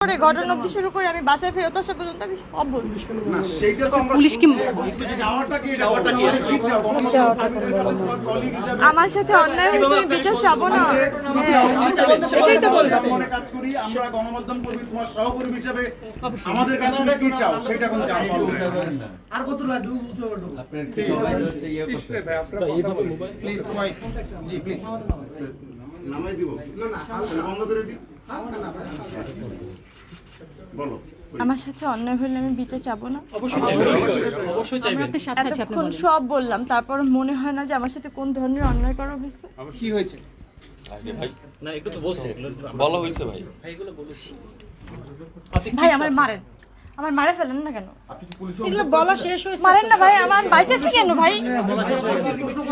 করে ঘটনা অব্দি শুরু করে আমি বাসায় ফেরত আসা পর্যন্ত আমি সব বলব না সেইটা তো আমরা কি সাথে অন্যায় হয়েছে আমি বিচার চাবো না। সেটাই তো বললাম মনে কাজ করি আমরা গণমাধ্যম কর্মী তোমার সহকর্মী হিসেবে আমাদের কাছে তুমি কি চাও সেটা এখন চাও আর কত লাগবে নামাই দিব। বন্ধ করে দিই। বলো আমার সাথে অন্যায় হলে আমি বিচার চাবো না? অবশ্যই চাইবেন এতক্ষণ সব বললাম তারপর মনে হয় না যে আমার সাথে কোন ধরনের অন্যায় করা হয়েছে। কি হয়েছে? না একটু তো বলছে। বলা হয়েছে ভাই। ভাই আমার মারেন। আমার মারে ফেলেন না কেন? এগুলো বলা শেষ হয়েছে মারেন না ভাই আমার বাইচাছি কেন ভাই?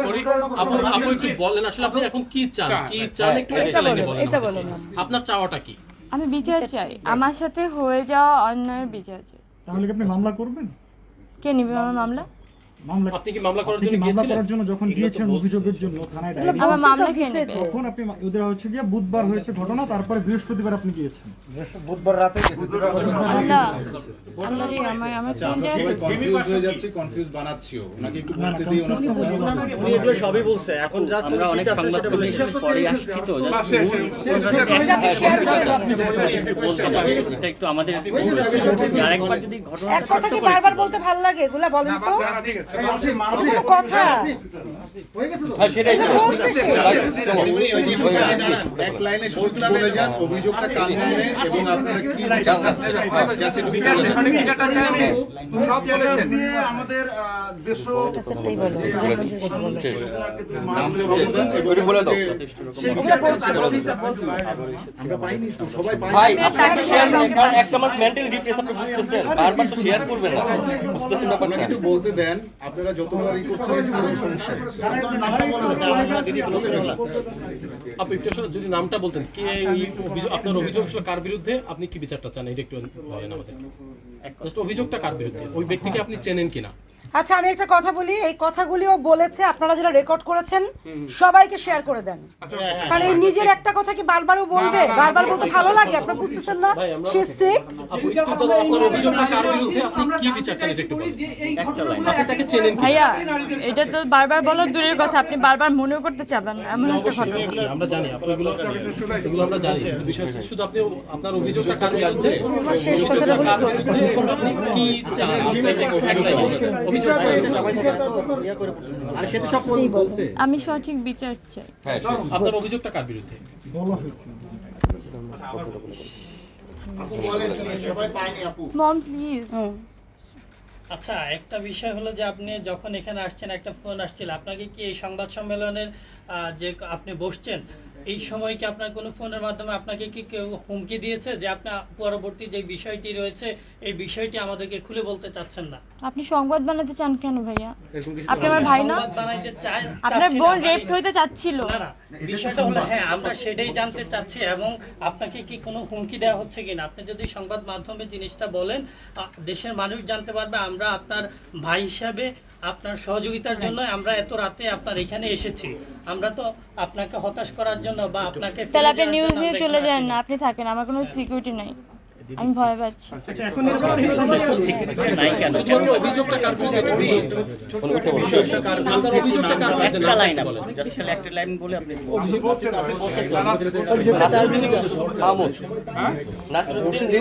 পরি- আপু আপু একটু বলেন আসলে আপনি এখন কি চান? কি চান? একটু একটা লাইনে বলেন এটা বলেন। আপনার চাওয়াটা কি? আমি বিচার চাই। আমার সাথে হয়ে যাওয়া অন্যায়ের বিচার চাই। তাহলে কি আপনি মামলা করবেন? কে নিবে আমার মামলা? মামলা আপনি কি মামলা করার জন্য গিয়েছিলেন করার জন্য যখন গিয়েছেন অভিযোগের জন্য থানায় ডায়েরি আমার মামলা কে তখন আপনি ওদের হচ্ছে গিয়ে বুধবার হয়েছে ঘটনা তারপরে বৃহস্পতিবার আপনি গিয়েছেন কনফিউজ হয়ে বানাচ্ছিও ওনাকে একটু বলতে সবই বলছে এখন জাস্ট আমরা অনেক সংবাদ পরে আসছি তো just একটু বলতে হবে। এটা একটু আমাদের আরেকবার যদি ঘটনা এক কথা কি বারবার বলতে ভালো লাগে এগুলা বলেন তো কোনো কথা ভাই, আপনি শেয়ার একটা মাস মেন্টালি আপনি বুঝতেছেন। বারবার তো শেয়ার করবেন না। বুঝতেছেন ব্যাপারটা? একটু বলতে দেন আপনারা যতবার ই করছেন সমস্যা আপনি একটু যদি নামটা বলতেন, কে আপনার অভিযোগ ছিল কার বিরুদ্ধে? আপনি কি বিচারটা চান? এটা একটু বলেন আমাদের অভিযোগটা কার বিরুদ্ধে? ওই ব্যক্তিকে আপনি চেনেন কিনা? আচ্ছা আমি একটা কথা বলি। এই কথাগুলিও বলেছে আপনারা যারা রেকর্ড করেছেন সবাইকে শেয়ার করে দেন। কারণ এই নিজের একটা কথা কি বারবারও বলবে? বারবার বলতে ভালো লাগে আপনারা বুঝতেছেন না? সে সিক আপু একটু জাস্ট আপনার অভিযোগটা কার বিরুদ্ধে? আপনি কি বিচার চান এটা ভাইয়া তো বারবার বলো দূরের কথা আপনি বারবার মনেও করতে চাবেন এমন একটা ঘটনা। আমরা জানি আপনি এগুলো এগুলো আমরা জানি। বিষয় হচ্ছে শুধু আপনি আপনার অভিযোগটা কার বিরুদ্ধে? বিরুদ্ধে? এবং আপনি কি চান? আমি সঠিক বিচার চাই। হ্যাঁ আপনার অভিযোগটা কার বিরুদ্ধে? বলা হয়েছে। সবাই পাইনি আপু মম প্লিজ আচ্ছা একটা বিষয় হলো যে আপনি যখন এখানে আসছেন একটা ফোন আসছিল। আপনাকে কি এই সংবাদ সম্মেলনের যে আপনি বসছেন এই সময় কি আপনার কোনো ফোনের মাধ্যমে আপনাকে কি কেউ হুমকি দিয়েছে যে আপনি পরবর্তী যে বিষয়টি রয়েছে এই বিষয়টি আমাদেরকে খুলে বলতে চাচ্ছেন না? আপনি সংবাদ বানাতে চান কেন ভাইয়া? আপনি আমার ভাই না? সংবাদ বানাইতে চাই আপনার বোন রেপ হইতে চাচ্ছিল। না না বিষয়টা হলো হ্যাঁ আমরা সেটাই জানতে চাচ্ছি এবং আপনাকে কি কোনো হুমকি দেওয়া হচ্ছে কিনা? আপনি যদি সংবাদ মাধ্যমে জিনিসটা বলেন দেশের মানুষ জানতে পারবে আমরা আপনার ভাই হিসাবে আপনার সহযোগিতার জন্য আমরা এত রাতে আপনার এখানে এসেছি। আমরা তো আপনাকে হতাশ করার জন্য বা আপনাকে তাহলে আপনি নিউজ নিয়ে চলে যান না আপনি থাকেন আমার কোনো সিকিউরিটি নাই। আমি ভয় পাচ্ছি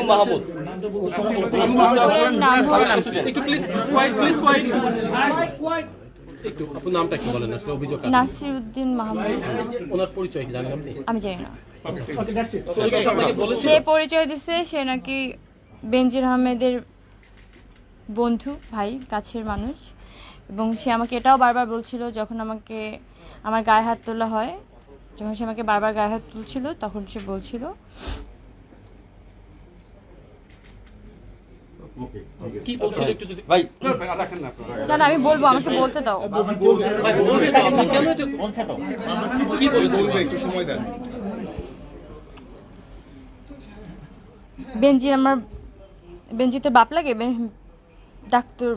মাহমুদ নাসিরউদ্দিন একটু আপনার নামটা একটু বলেন আসলে অভিযোগ কার? নাসির মাহমুদ। ওনার পরিচয় কি জানেন আপনি? আমি জানি না। বলেছে সে পরিচয় দিছে সে নাকি বেনজির আহমেদের বন্ধু ভাই কাছের মানুষ। এবং সে আমাকে এটাও বারবার বলছিল যখন আমাকে আমার গায়ে হাত তোলা হয় যখন সে আমাকে বারবার গায়ে হাত তুলছিল তখন সে বলছিল কি বলছিল একটু যদি ভাই। না না আমি বলব আমাকে বলতে দাও। ভাই বলবে তো আপনি কেন এটা কি বলবে একটু সময় দেন। বেনজির আমার বেনজি তোর বাপ লাগে বে- ডাক্তার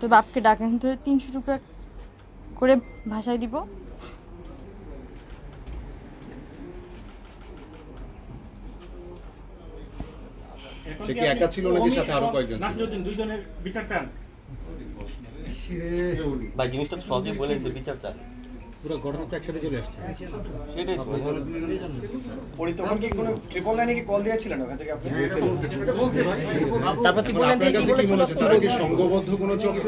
তোর বাপকে ডাকেন তোর তিনশো টুকরা করে ভাষায় দিব। সে কি একা ছিল নাকি সাথে আরও কয়েকজন ছিল? নাসিরউদ্দিন দুইজনের বিচার চান? ভাই জিনিসটা তো সহজে বলেছে বিচার চান। পুরো ঘটনা তো একসাথে চলে আসছে। সেটাই কি কোনো ট্রিপল লাইনে কি কল দিয়েছিলেন ওখান থেকে আপনি? তারপর কি মনে হচ্ছে তারা কি সংঘবদ্ধ কোনো চক্র?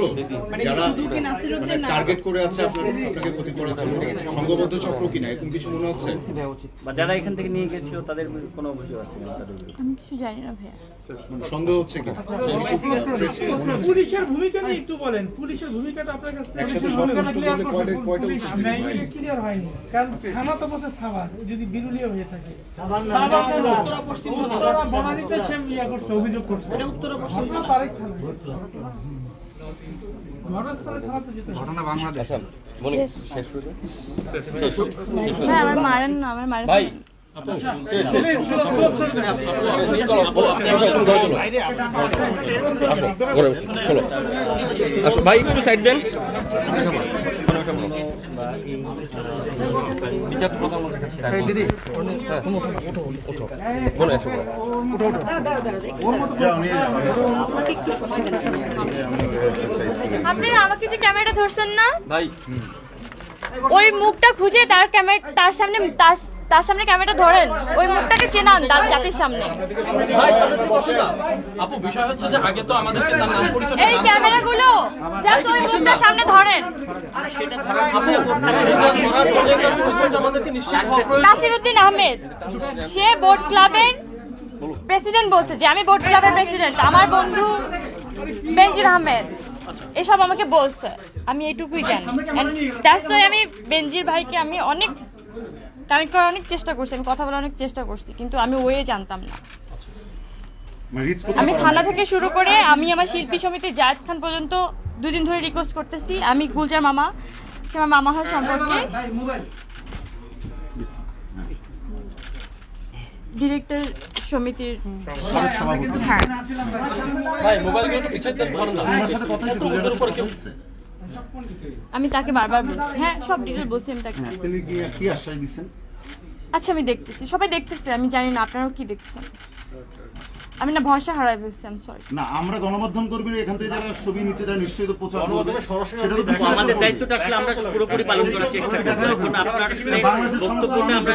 যারা টার্গেট করে আছে আপনার আপনাকে ক্ষতি করার সংঘবদ্ধ চক্র কিনা? এরকম কিছু মনে হচ্ছে? বা যারা এখান থেকে নিয়ে গেছিল তাদের কোনো অভিযোগ আছে? আমি কিছু জানি না ভাইয়া। মানে সন্দেহ হচ্ছে কিনা পুলিশের ভূমিকা নিয়ে একটু বলেন পুলিশের ভূমিকাটা আপনার কাছে ক্লিয়ার হয়নি কারণ থানা তো বলতে সাভার যদি বিরুলিয়া হয়ে থাকে উত্তরা বনানীতে সে ইয়া করছে অভিযোগ করছে এটা উত্তরা পশ্চিম তারেক থানা ঘটনাস্থলে থানা তো যেতে হবে। আচ্ছা মনে শেষ করে দিন। শেষ ভাই আমার মারেন না আমার মারেন ভাই একটু সাইড দেন দিদি বলে আমাকে যে ক্যামেরাটা ধরছেন না? ভাই। ওই মুখটা খুঁজে তার ক্যামেরা তার সামনে তার তার সামনে ক্যামেরাটা ধরেন ওই মুখটাকে চেনান তার জাতির সামনে। আপু বিষয় হচ্ছে যে আগে তো আমাদেরকে তার নাম পরিচয় এই ক্যামেরাগুলো জাস্ট ওই মুখটার সামনে ধরেন। নাসিরউদ্দিন আহমেদ সে বোট ক্লাবের প্রেসিডেন্ট বলছে যে আমি বোট ক্লাবের প্রেসিডেন্ট আমার বন্ধু বেনজির আহমেদ। এসব আমাকে বলছে। আমি এটুকুই জানি। দ্যাটস ওয়াই আমি বেনজির ভাইকে আমি অনেক কানেক্ট করার অনেক চেষ্টা করছি আমি কথা বলার অনেক চেষ্টা করছি কিন্তু আমি ওয়ে জানতাম না। মানে রিচ করতে আমি থানা থেকে শুরু করে আমি আমার শিল্পী সমিতি জায়েদ খান পর্যন্ত দুদিন ধরে রিকোয়েস্ট করতেছি। আমি গুলজার মামা সে আমার মামা হয় সম্পর্কে। ডিরেক্টর সমিতির হ্যাঁ। আমি তাকে বারবার বলছি। হ্যাঁ সব ডিটেল বলছি আমি তাকে। আচ্ছা আমি দেখতেছি। সবাই দেখতেছে আমি জানি না আপনারাও কি দেখতেছেন আমি না ভরসা হারাই ফেলছি আমি সরি না আমরা গণমাধ্যম কর্মীরা এখান থেকে যারা ছবি নিচ্ছে তারা নিশ্চয়ই তো প্রচার করবে। সেটা তো আমাদের দায়িত্বটা আসলে আমরা পুরোপুরি পালন করার চেষ্টা করব। এখন আপনার আসলে বক্তব্যটা আমরা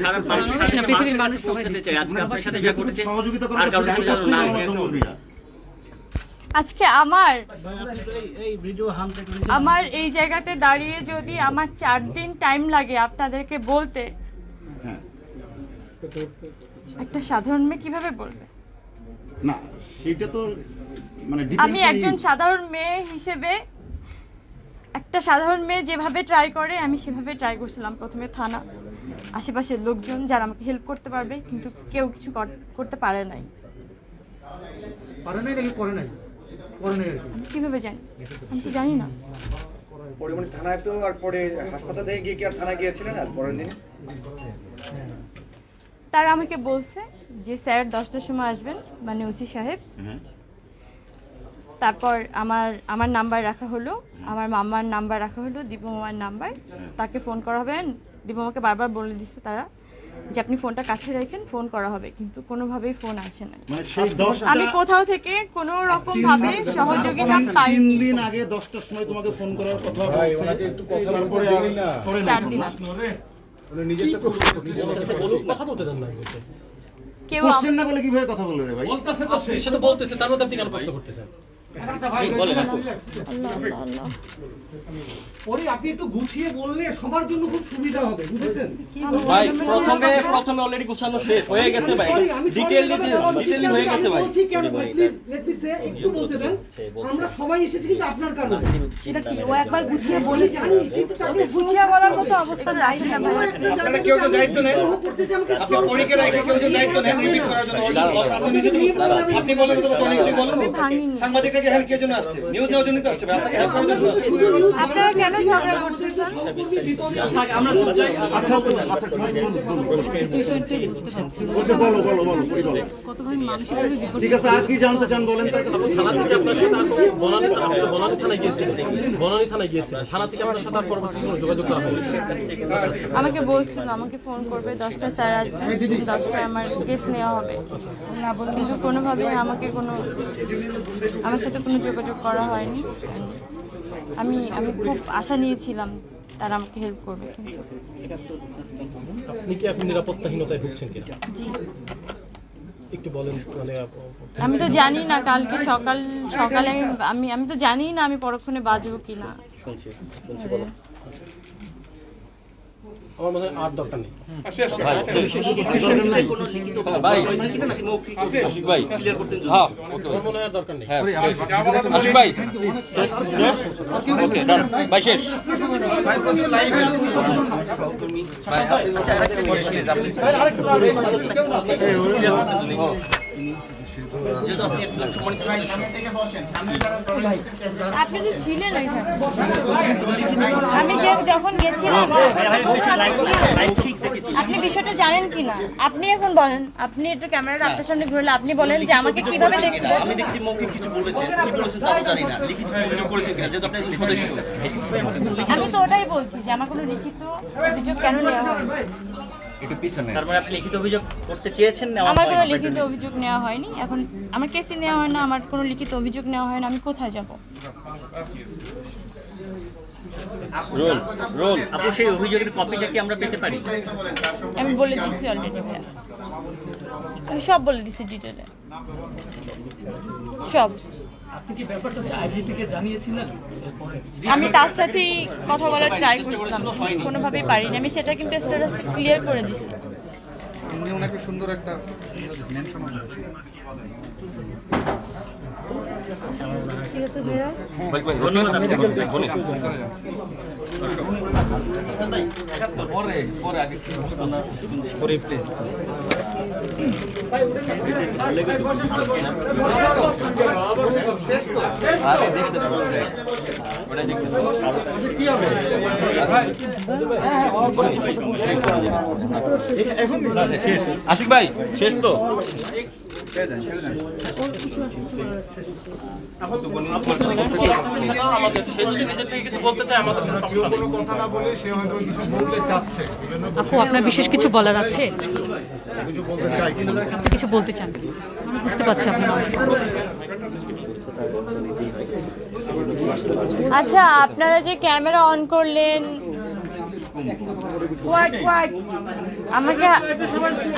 সারা পৃথিবীর মানুষ পৌঁছাতে চাই। আজকে আপনার সাথে যা ঘটেছে সহযোগিতা করার সাথে যেন না আজকে আমার আমার এই জায়গাতে দাঁড়িয়ে যদি আমার চার দিন টাইম লাগে আপনাদেরকে বলতে একটা সাধারণ মেয়ে কীভাবে বলবে? না সেটা তো মানে আমি একজন সাধারণ মেয়ে হিসেবে একটা সাধারণ মেয়ে যেভাবে ট্রাই করে আমি সেভাবে ট্রাই করছিলাম প্রথমে থানা আশেপাশের লোকজন যারা আমাকে হেল্প করতে পারবে কিন্তু কেউ কিছু কর- করতে পারে নাই। পারে নাই নাকি করে নাই? করে নাই আমি কীভাবে জানি? আমি তো জানি না। পরিমণি থানায় তো আর পরে হাসপাতাল গিয়ে কি আর থানায় গিয়েছিলেন আর পরের দিন? তারা আমাকে বলছে যে স্যার দশটার সময় আসবেন মানে ওসি সাহেব। তারপর আমার আমার নাম্বার রাখা হলো। আমার মামার নাম্বার রাখা হলো দীপমার নাম্বার। তাকে ফোন করা হবে। দীপমাকে বারবার বলে দিচ্ছে তারা যে আপনি ফোনটা কাছে রাখেন ফোন করা হবে। কিন্তু কোনোভাবেই ফোন আসে না। মানে আমি কোথাও থেকে কোনো রকম ভাবে সহযোগিতা তিন পাইনি। দিন আগে দশটার সময় তোমাকে ফোন করার কথা ভাই ওনাকে একটু কথা বলতে তারপরে না। চার। দিন বলুক, কথা বলতে দেন না কেউ না বলে কীভাবে কথা বলবে ভাই? বলতেছে তো সে। তো বলতেছে তার মধ্যে আপনি কেন প্রশ্ন করতেছেন জি বলেন। আপু। আল্লাহ আল্লাহ আল্লাহ ওরে আপনি একটু গুছিয়ে বললে সবার জন্য খুব সুবিধা হবে বুঝেছেন? ভাই প্রথমে প্রথমে অলরেডি গোছানো শেষ হয়ে গেছে ভাই। ডিটেইল ডিটেইলি হয়ে গেছে ভাই। প্লিজ লেট মি সে একটু বলতে দেন। আমরা সবাই এসেছি কিন্তু আপনার কারণে। সেটা ঠিক ও একবার গুছিয়ে বলেছে? আমি গুছিয়ে বলার মতো অবস্থা নাই না ভাই। আপনারা কেউ তো দায়িত্ব নেন। করতে যে আমাকে আপনার পরীকে রেখে কেউ তো দায়িত্ব নেন রিপিট করার জন্য আপনি নিজে তো আপনি বলেন তো অনেক বলুন। সাংবাদিকরা আপনাকে হেল্প জন্য আসছে। নিউজ দেওয়ার জন্য তো আসছে আপনাকে হেল্প করার জন্য আসছে। আপনারা কেন ঝগড়া করতেছেন? আচ্ছা আচ্ছা ঠিক আছে, বলুন। বলছে বলো বলো বলো পরি বলো। ঠিক আছে আর কি জানতে চান বলেন? তার কাছে। থানা থেকে আপনার সাথে আর বনানী বনানী থানায় গিয়েছিলেন বনানী থানায় গিয়েছিলেন থানা থেকে আপনার সাথে আর পরবর্তী কোনো যোগাযোগ করা হয়নি। আমাকে বলছিল আমাকে ফোন করবে দশটা স্যার আসবে দশটায় আমার কেস নেওয়া হবে। কিন্তু কোনোভাবে আমাকে কোনো আমার সাথে কোনো যোগাযোগ করা হয়নি। আমি আমি খুব আশা নিয়েছিলাম তারা আমাকে হেল্প করবে কিন্তু আপনি কি এখন নিরাপত্তাহীনতায় ভুগছেন কিনা? জি। একটু বলেন মানে আমি তো জানি না কালকে সকাল সকালে আমি- আমি আমি তো জানি না আমি পরক্ষণে বাজবো কি না শুনছি শুনছি বলো। আমার মনে হয় আর দরকার নেই। ভাই শেষ? আপনি একজন সম্মানিত সদস্য আপনি তো ছিলেন আমি যে যখন গেছিলাম আপনি বিষয়টা জানেন? কি না আপনি এখন বলেন আপনি একটু ক্যামেরাটা আপনার সামনে ঘুরলে আপনি বলেন যে আমাকে কীভাবে আমি দেখছি মৌখিক কিছু বলেছেন কি বলেছেন তাও জানি না। লিখিত অভিযোগ করেছেন কিনা যেহেতু আপনি সদস্য। আমি তো ওটাই বলছি যে আমার কোনো লিখিত অভিযোগ কেন নেওয়া হয়নি তার মানে আপনি লিখিত অভিযোগ করতে চেয়েছেন না আমার কোনো লিখিত অভিযোগ নেওয়া হয়নি। এখন আমার কেসে নেওয়া হয় না আমার কোনো লিখিত অভিযোগ নেওয়া হয় না আমি কোথায় যাব? Roll roll. আপু সেই অভিযোগের কপিটা কি আমরা পেতে পারি? আমি বলে দিচ্ছি অলরেডি আমি সব বলে দিচ্ছি ডিটেলে সব। আপনি কি ব্যাপারটা আইজিপি কে জানিয়েছিলেন? আমি তার সাথেই কথা বলার ট্রাই করছিলাম। কোনোভাবেই পারিনি। আমি সেটা কিন্তু স্ট্যাটাস ক্লিয়ার করে দিছি। উনি ওনাকে সুন্দর একটা মেনশন ঠিক আছে ভাইয়া? ভাই ভাই ধন্যবাদ বনি পরে পরে আগে পরে প্লিজ আরে দেখতে ওটা দেখতে আশিক ভাই শেষ তো? আপু, আপনার বিশেষ কিছু বলার আছে? আপনি কিছু বলতে চান? বুঝতে পারছি আপনার আচ্ছা আপনারা যে ক্যামেরা অন করলেন আমাকে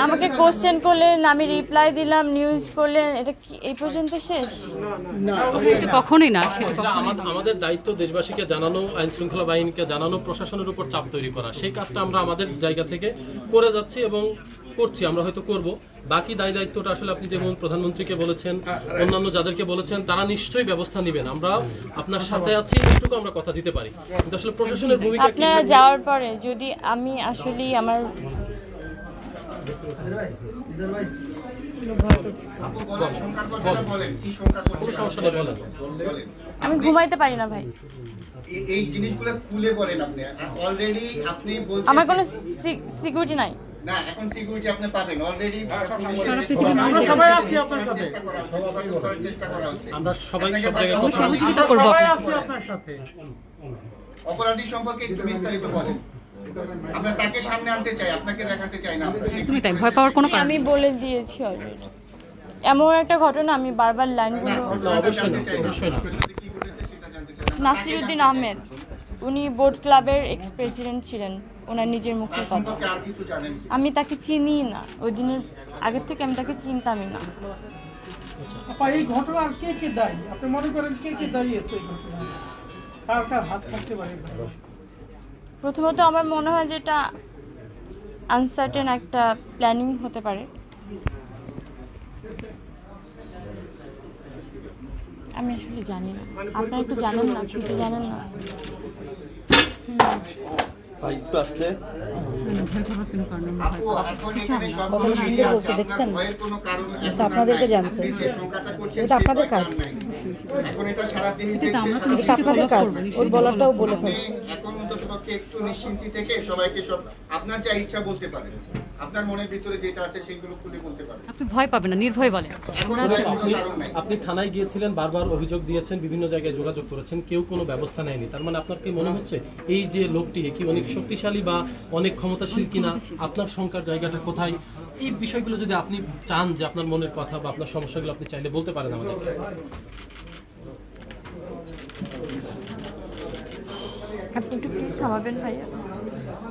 আমাকে কোশ্চেন করলেন আমি রিপ্লাই দিলাম নিউজ করলেন এটা কি এই পর্যন্ত শেষ? কখনই না আমাদের দায়িত্ব দেশবাসীকে জানানো আইন শৃঙ্খলা বাহিনীকে জানানো প্রশাসনের উপর চাপ তৈরি করা। সেই কাজটা আমরা আমাদের জায়গা থেকে করে যাচ্ছি এবং করছি আমরা হয়তো করব। বাকি দায় দায়িত্বটা আসলে আপনি যেমন প্রধানমন্ত্রীকে বলেছেন অন্যান্য যাদেরকে বলেছেন তারা নিশ্চয়ই ব্যবস্থা নেবেন। আমরা আপনার সাথে আছি এইটুকু আমরা কথা দিতে পারি। কিন্তু আসলে প্রশাসনের ভূমিকা কি? আপনারা যাওয়ার পরে যদি আমি আসলেই আমার আমি ঘুমাইতে পারি না ভাই। এই- এই জিনিসগুলো খুলে বলেন আপনি। অলরেডি আপনি বলছেন আমার কোনো সিকিউরিটি নাই। না এখন সিকিউরিটি আপনি পাবেন। অলরেডি আমরা সবাই আছি আপনার সাথে। চেষ্টা করা হচ্ছে চেষ্টা করা হচ্ছে। আমরা সবাই সব জায়গায় বাঁচানো কথা বলছি। সহযোগিতা করব সবাই আছি আপনার সাথে। অপরাধী সম্পর্কে একটু বিস্তারিত বলেন। আমরা তাকে সামনে আনতে চাই আপনাকে দেখাতে চাই না আমরা তাই ভয় পাওয়ার কোনো কারণ আমি বলে দিয়েছি অলরেডি এমন একটা ঘটনা আমি বারবার লাইনগুলো ঘটনাটা জানতে চাই না। আপনার সাথে কি ঘটেছে সেটা জানতে চাই না। নাসিরুদ্দিন আহমেদ উনি বোর্ড ক্লাবের এক্স প্রেসিডেন্ট ছিলেন। ওনার নিজের মুখের তার কথা। আমি তাকে চিনি না। ওই দিনের আগের থেকে আমি তাকে চিনতামই না। এই ঘটনা কে কে দায়ী? আপনি মনে করেন কে কে দায়ী আছে এই ঘটনায় কার কার হাত থাকতে পারে প্রথমত আমার মনে হয় যেটা আনসার্টেন একটা প্ল্যানিং হতে পারে। আমি আসলে জানি না। আপনারা একটু জানেন না কিছু জানেন না? হুম। ভাই একটু আসলে বলছে, দেখছেন? আচ্ছা, এখন আপনাদেরকে জানতে। এটা আপনাদের কাজ। এটা আপনাদের কাজ ওর বলে ফেলছে একটু নিশ্চিন্তি থেকে সবাইকে সব আপনার যা ইচ্ছা বলতে পারেন আপনার মনের ভিতরে যেটা আছে সেইগুলো খুলে বলতে পারেন আপনি ভয় পাবেন না নির্ভয় বলেন। আপনি আপনি থানায় গিয়েছিলেন বারবার অভিযোগ দিয়েছেন বিভিন্ন জায়গায় যোগাযোগ করেছেন কেউ কোনো ব্যবস্থা নেয়নি। তার মানে আপনার কি মনে হচ্ছে এই যে লোকটি কি অনেক শক্তিশালী বা অনেক ক্ষমতাশীল কিনা? আপনার শঙ্কার জায়গাটা কোথায়? এই বিষয়গুলো যদি আপনি চান যে আপনার মনের কথা বা আপনার সমস্যাগুলো আপনি চাইলে বলতে পারেন আমাদেরকে আপনি একটু প্লিজ থামাবেন ভাইয়া।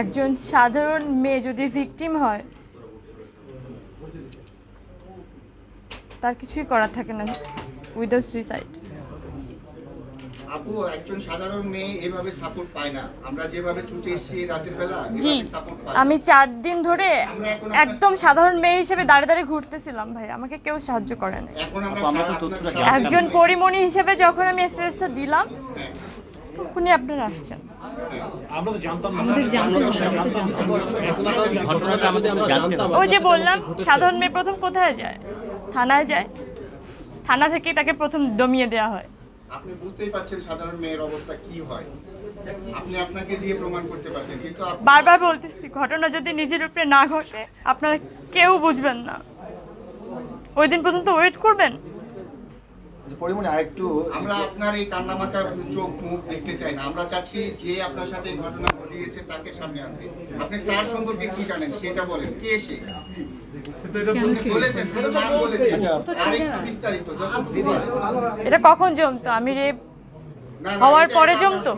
একজন সাধারণ মেয়ে যদি ভিকটিম হয় তার কিছুই করার থাকে না উইদাউট সুইসাইড আপু একজন সাধারণ মেয়ে এভাবে সাপোর্ট পায় না। আমরা যেভাবে ছুটে এসেছি রাতের বেলা জি আমি চার দিন ধরে একদম সাধারণ মেয়ে হিসেবে দাঁড়িয়ে দাঁড়িয়ে ঘুরতেছিলাম ভাই। আমাকে কেউ সাহায্য করে না একজন পরিমণি হিসেবে যখন আমি স্ট্রেসটা দিলাম তখনই আপনারা আসছেন। আমরা তো জানতাম না। আমাদের জানতে হবে। ঘটনাটা আমাদের জানতাম। ওই যে বললাম সাধারণ মেয়ে প্রথম কোথায় যায়? থানায় যায়। থানা থেকেই তাকে প্রথম দমিয়ে দেওয়া হয়। আপনি বুঝতেই পারছেন সাধারণ মেয়ের অবস্থা কি হয়। আপনি আপনাকে দিয়ে প্রমাণ করতে পারছেন কিন্তু বারবার বলতেছি ঘটনা যদি নিজের উপরে না ঘটে আপনারা কেউ বুঝবেন না। ওই দিন পর্যন্ত ওয়েট করবেন? পরিমণি আরেকটু আমরা আপনার এই কান্নামাতার চোখ মুখ দেখতে চাই না। আমরা চাচ্ছি যে আপনার সাথে ঘটনা ঘটিয়েছে তাকে সামনে আনতে। আপনি তার সম্পর্কে কি জানেন? সেটা বলেন। কে সে? বলেছেন শুধু নাম বলেছেন। আর বিস্তারিত যতটুকু এটা কখন জমতো? আমি না, হওয়ার পরে জমতো?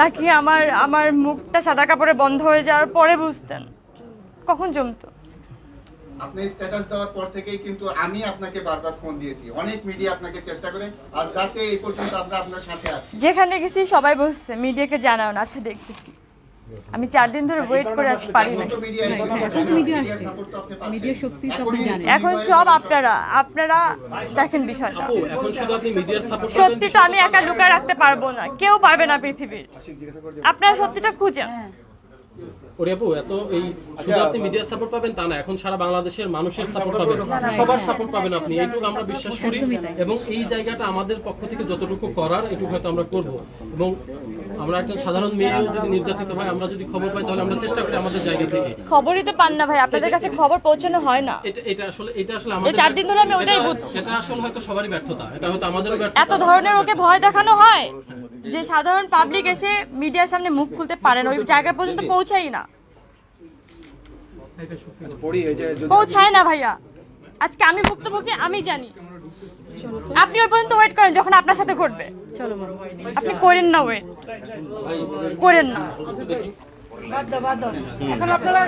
নাকি আমার আমার মুখটা সাদা কাপড়ে বন্ধ হয়ে যাওয়ার পরে বুঝতেন? কখন জমতো? আপনি স্ট্যাটাস দেওয়ার পর থেকেই কিন্তু আমি আপনাকে বারবার ফোন দিয়েছি। অনেক মিডিয়া আপনাকে চেষ্টা করে। আজ রাতে এই পর্যন্ত আমরা আপনার সাথে আছি। যেখানে গেছি সবাই বসছে মিডিয়াকে জানাও না। আচ্ছা দেখতেছি। আমি চার দিন ধরে ওয়েট করে আছি পারি না এখন সব আপনারা আপনারা দেখেন বিষয়টা। আপু এখন শুধু আপনি মিডিয়ার সাপোর্ট সত্যি তো আমি একা লুকায় রাখতে পারব না। কেউ পারবে না পৃথিবীর। আপনারা সত্যিটা খুঁজেন। ওরে এত এই শুধু আপনি মিডিয়ার সাপোর্ট পাবেন তা না এখন সারা বাংলাদেশের মানুষের সাপোর্ট পাবেন। সবার সাপোর্ট পাবেন আপনি এইটুকু আমরা বিশ্বাস করি এবং এই জায়গাটা আমাদের পক্ষ থেকে যতটুকু করার এটুকু হয়তো আমরা করব। এবং আমরা একজন সাধারণ মেয়েও যদি নির্যাতিত হয় আমরা যদি খবর পাই তাহলে আমরা চেষ্টা করি আমাদের জায়গা থেকে। খবরই তো পান না ভাই আপনাদের কাছে খবর পৌঁছানো হয় না। এটা এটা আসলে এটা আসলে এই চার দিন ধরে আমি ওটাই এটা- বুঝছি। এটা আসলে হয়তো সবারই ব্যর্থতা এটা হয়তো আমাদেরও ব্যর্থতা। এত ধরনের ওকে ভয় দেখানো হয়? যে সাধারণ পাবলিক এসে মিডিয়ার সামনে মুখ খুলতে পারেন ওই জায়গা পর্যন্ত পৌঁছাই না। যদি- পৌঁছায় না ভাইয়া। আজকে আমি ভুক্তভোগী আমি জানি। আপনি ওই পর্যন্ত ওয়েট করেন যখন আপনার সাথে ঘটবে। চলো আপনি করেন না ওয়েট করেন না। বাদ দাও বাদ দাও। এখন আপনারা